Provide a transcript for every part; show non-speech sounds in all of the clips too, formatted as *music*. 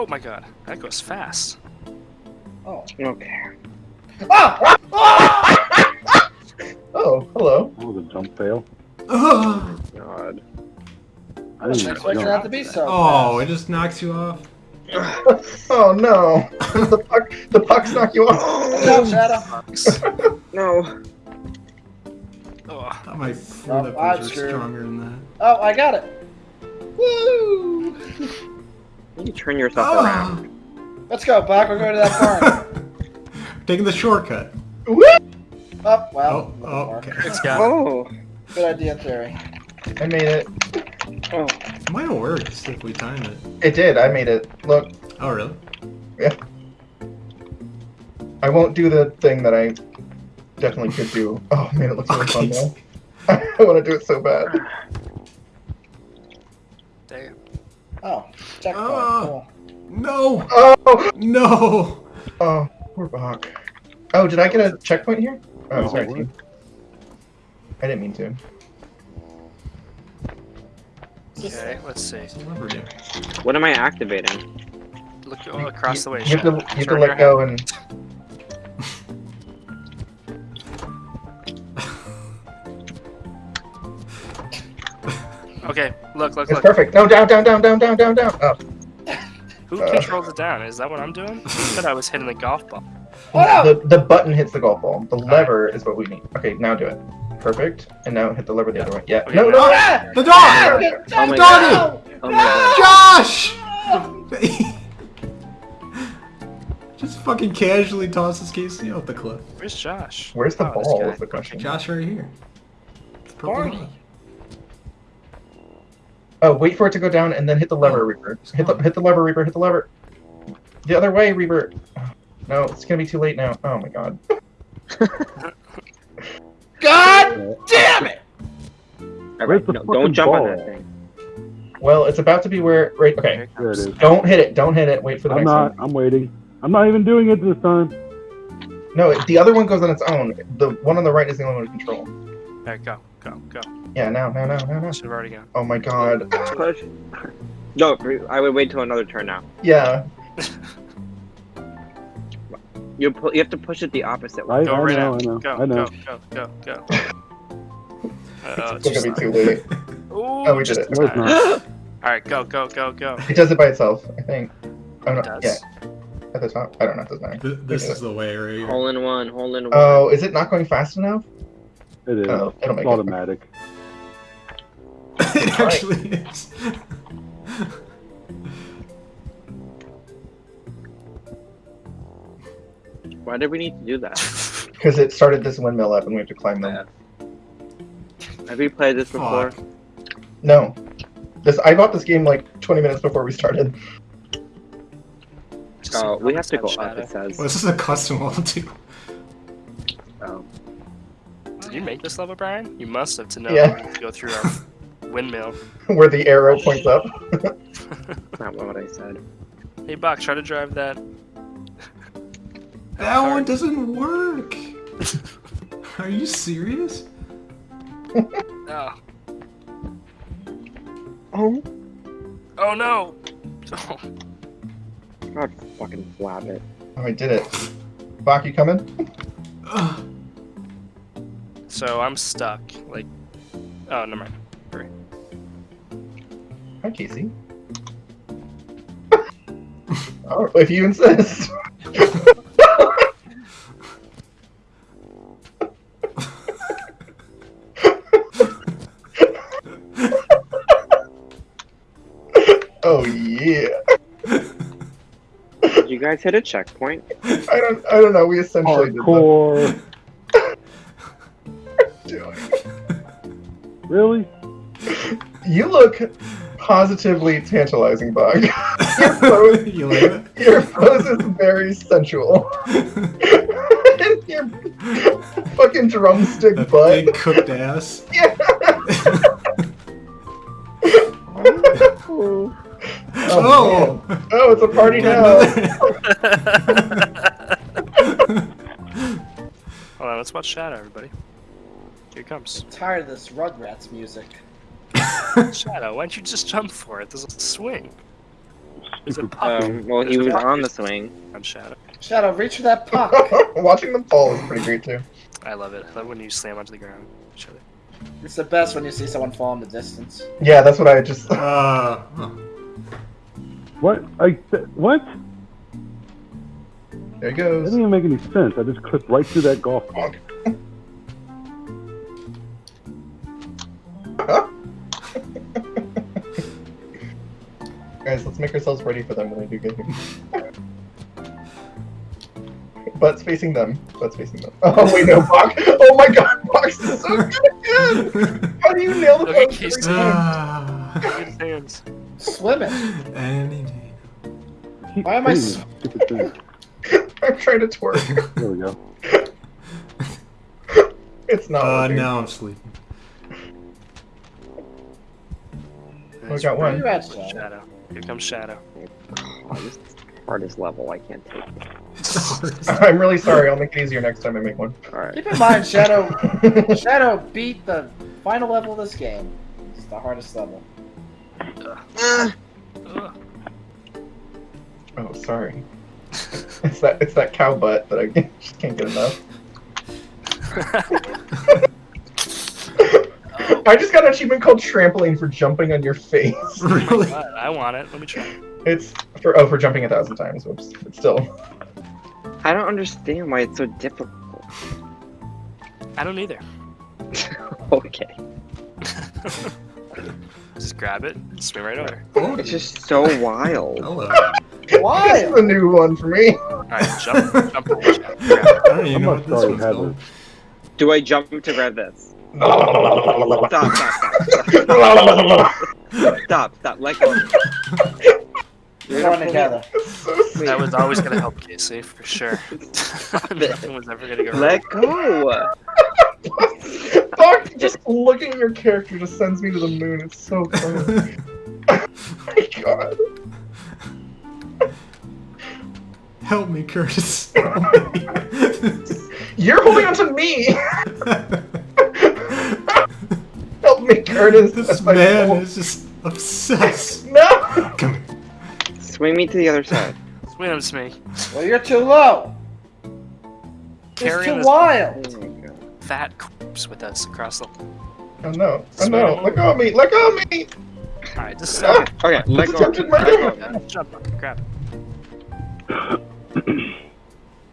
Oh my god, that goes fast. Oh. Okay. Ah! Ah! *laughs* Oh, hello. That was a jump fail. oh, God. I didn't Next one have to be so. Oh, it just knocks you off. *laughs* Oh no. the puck the pucks knock you off. *laughs* Good job, Shadow. No. Oh, I thought my Oh, flippers I'm stronger than that. Oh, I got it. Woo! You turn yourself Oh. around. Let's go, Buck. We're going to that barn. *laughs* Taking the shortcut. Woo! oh, well. Oh, oh, okay. it's got Oh. Good idea Terry. I made it. Oh. It Might have worked if we time it. It did. I made it. Look, Oh, really? Yeah. I won't do the thing that I definitely could do. *laughs* Oh man, it looks really fun Okay. though. *laughs* I want to do it so bad. Damn. Oh, checkpoint. Oh. Cool. No! Oh, No! oh, poor Bach. Oh, did I get a checkpoint here? Oh, No, sorry, what? team. I didn't mean to. Okay, let's see. What am I activating? Look oh, across the way. You have to, you have to let go and. Okay, look, look, It's look. perfect. No, down, down, down, down, down, down, down. Oh, Who Uh. controls it down? Is that what I'm doing? I thought I was hitting the golf ball. Oh, no! the the button hits the golf ball. The lever is what we need. Okay, now do it. Perfect. And now hit the lever the other way. Yeah. Okay, No, now- no. Ah! The Ah! dog! Oh my Doggy! god. Oh my god. Josh! *laughs* Just fucking casually tosses Casey off the cliff. Where's Josh? Where's the Oh, ball? guy. Is the question. Josh right here. It's purple Barney. Dog. Oh, wait for it to go down and then hit the lever, Oh, Reaper. Hit the hit the lever, Reaper. Hit the lever. The other way, Reaper. No, it's gonna be too late now. Oh my god. *laughs* God damn it! Alright, the no, don't jump on that thing. Well, it's about to be where. Right. Okay. It There it Don't hit it. Don't hit it. Wait for the I'm next not. one. I'm waiting. I'm not even doing it this time. No, the other one goes on its own. The one on the right is the only one to control. There, go, go, go. Yeah. Now. Now. Now. Now. Now. Should have already gone. Oh my god. Push. No, I would wait till another turn now. Yeah. *laughs* You pu- you have to push it the opposite way. I, Go I right know. now. I know. Go, I know. go, go, go, go. Uh, *laughs* It's gonna be too late. *laughs* Ooh, Oh, we did it. in No, it's time. not. All right, go, go, go, go. It does it by itself. I think. Oh no. It does. Yeah. At the top. I don't know. It doesn't matter. Th- This is the way right. Hole in one, hole in one. Oh, is it not going fast enough? It is. Oh, It's automatic. it actually is. Why did we need to do that? Because it started this windmill up and we have to climb them. Have you played this before? Fuck. No. This I bought this game like 20 minutes before we started. Oh, we have to go comments up. It says. Well, this is a custom *laughs* level too. Oh. Did you make this level, Brian? You must have to know Yeah. to go through our windmill. *laughs* Where the arrow points up. That's *laughs* not what I said. Hey, Bach, try to drive that. That one doesn't work. *laughs* Are you serious? Oh, Oh. oh no! Oh, God, fucking flap it. Oh, I did it. Bach, you coming? Ugh. so I'm stuck. Like, oh, never mind. Hi, Casey. *laughs* oh, if you insist. *laughs* oh yeah. Did you guys hit a checkpoint? I don't. I don't know. We essentially did Hardcore. that. Really? You look positively tantalizing, Bug. *laughs* Your pose, *laughs* you like it? your pose is very sensual. and *laughs* your fucking drumstick That butt. big cooked ass. Yeah. Oh. Oh! man. Oh, it's a party now. another- Hold on, let's watch Shadow, everybody. Here it comes. tired of this Rugrats music. *laughs* Shadow, why don't you just jump for it? There's a swing. There's a puck Um, well, he There's a was puck on the swing. on Shadow. Shadow, reach for that puck. *laughs* Watching them fall is pretty great too. I love it. I love when you slam onto the ground. Shadow. it's the best when you see someone fall in the distance. Yeah, that's what I just. Uh, huh. What? I what? There he That goes. didn't even make any sense. I just clipped right through that golf ball. *laughs* Guys, let's make ourselves ready for them when they do get here. Butts facing them. Butts facing them. Oh wait, no, Bach. Oh my god, Box is so good again. How do you nail the Look at post Casey. every time? Look at his hands. Swimming. any day. Why am I hitting that stupid thing. I'm trying to twerk. There we go. *laughs* It's not. Uh, working. now I'm sleeping. We got Where one. you at, Shadow? Shadow. Here comes Shadow. Oh, this is the hardest level. I can't take. *laughs* I'm really sorry. I'll make it easier next time I make one. Alright. Keep in mind, Shadow. *laughs* Shadow beat the final level of this game. It's the hardest level. Ugh. oh, sorry. It's that. It's that cow butt that I *laughs* just can't get enough. I just got an achievement called trampoline for jumping on your face. *laughs* really? God, I want it. Let me try. It's for oh for jumping a thousand times. Whoops. But still. I don't understand why it's so difficult. I don't either. *laughs* okay. *laughs* Just grab it, swim right over. Oh, It's just so wild. hello. This is a new one for me. Alright, jump, jump over Shadow. Grab it. I don't even I'm know what this one's called. Do I jump to grab this? Stop. Stop, stop, stop. Stop, stop. Let go. We're going together. That was always gonna help Casey, for sure. *laughs* Nothing was ever gonna go wrong. Let go. Fuck, just looking at your character just sends me to the moon. It's so funny. *laughs* oh my god. Help me, Curtis. Help *laughs* me. You're holding on to me! Help Curtis. this man fault. is just obsessed. *laughs* No! Come here. Swing me to the other side. Swim to me. Well, you're too low. It's too this wild. Oh my god. fat corpse with us across the. Oh no. Oh no. Let go of me. Let go of me! Alright, just Ah, Okay, let It's go. tempted my Let go. jump up, grab it.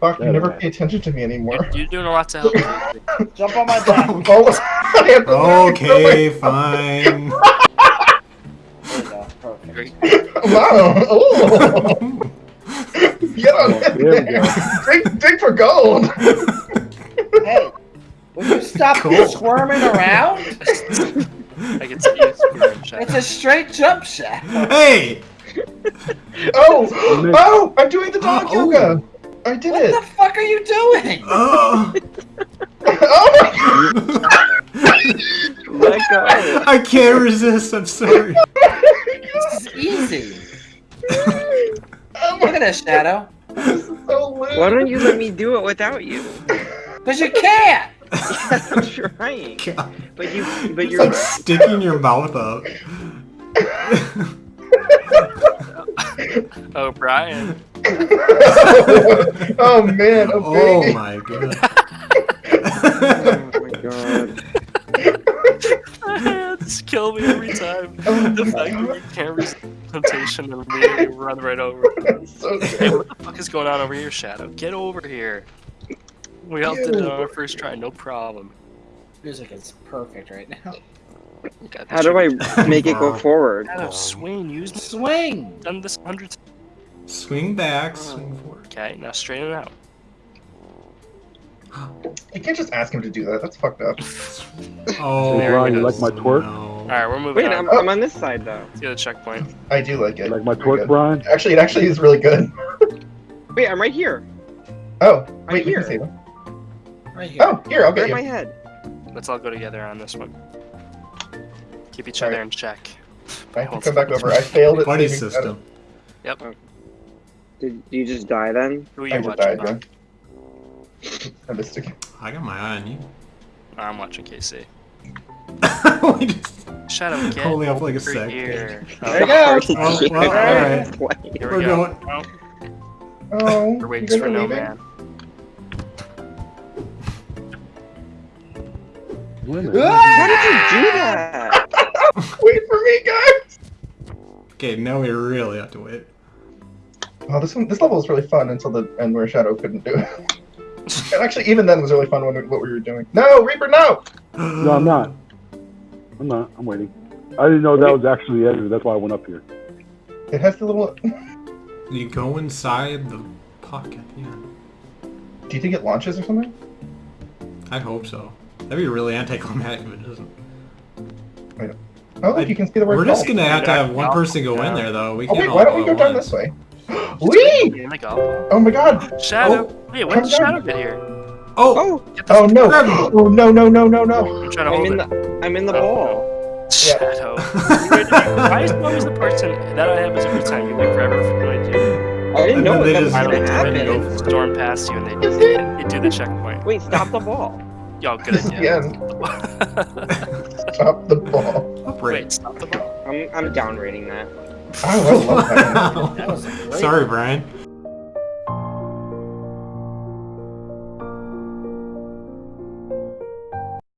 Fuck, you never pay attention to me anymore. You're, you're doing a lot to help. Casey. *laughs* Jump on my back. I have to learn to Okay, fine. There you go. Perfect. Great. Wow. Ooh. Get on There in we there. Dig, dig for gold. Hey, would you stop Cool. squirming around? I can see you squirming, Shadow. It's a straight jump shot. hey! Oh, oh, I'm doing the dog Oh. yoga. I did What it. What the fuck are you doing? Oh! *laughs* Oh my *laughs* Let go. I can't resist, I'm sorry. This is easy. Oh Look at this, Shadow. this is so lit. Why don't you let me do it without you? *laughs* Because you can't. *laughs* I'm trying. God. But you, but you're like sticking your mouth out. *laughs* Oh, Brian. oh man, oh Oh my god. Oh my god. this kill me every time. Oh The my fact that God. you can't resist temptation and immediately run right over. *laughs* That's so Hey, what the fuck is going on over here, Shadow? Get over here. We all did it on our first try, no problem. Music is perfect right now. God, How do I *laughs* make it go forward? Shadow, swing, use me. Swing. Done this hundreds. Swing back, swing forward. Okay, now straighten it out. You can't just ask him to do that. That's fucked up. *laughs* Oh, Hey, you like my twerk? No. Alright, we're moving Wait, on. I'm, oh. I'm on this side though. Let's get a checkpoint. I do like it. You like my Very twerk. Brian? Actually, it actually is really good. *laughs* Wait, I'm right here. Oh, I'm wait, we here. can save him. Right here. Oh, here, I'll Grab get my you. head. Let's all go together on this one. Keep each Alright. other in check. I have to come back over. I failed *laughs* at Buddy saving system. Oh. Did you just die then? Who are I you just watching? died, yeah. *laughs* I missed it. I got my eye on you. I'm watching Casey. We just Shadow, get holding up like a over sec. here. There you oh, go. Oh, well, *laughs* alright. Playing. Here We're we go. going. Oh, Oh, we're waiting guys for are no leaving? man. Women. How did you do that? *laughs* Wait for me, guys. Okay, now we really have to wait. Oh, this one, this level was really fun until the end where Shadow couldn't do it. *laughs* and actually, even then was really fun when we, what we were doing. No, Reaper, no! No, I'm not. I'm not. I'm waiting. I didn't know that was actually the edge. That's why I went up here. It has the little. You go inside the pocket. at the end. Do you think it launches or something? I hope so. That'd be really anticlimactic if it doesn't. Oh, look, you can see the word We're just gonna have to have one person go in there though. We Oh can't wait, all why don't we go go down once. this way? Wee! Oh my god. Oh my god! Shadow. Oh, Wait, when did Shadow down. get here? Oh, Oh, Get the Oh no! Grab me. Oh no no no no no! I'm trying to I'm hold in it. the I'm in the oh. ball. Shadow. *laughs* Why is always the person that I have is every time you wait forever for what I do? I didn't And know what they that was just- gonna I don't go happen. for storm past you and they, Is it? they do the checkpoint. Wait, stop the ball. Y'all good This is the idea. end. Stop the ball. upright. Wait, stop the ball. I'm I'm down rating that. Oh, I love that. *laughs* That was Sorry, Brian.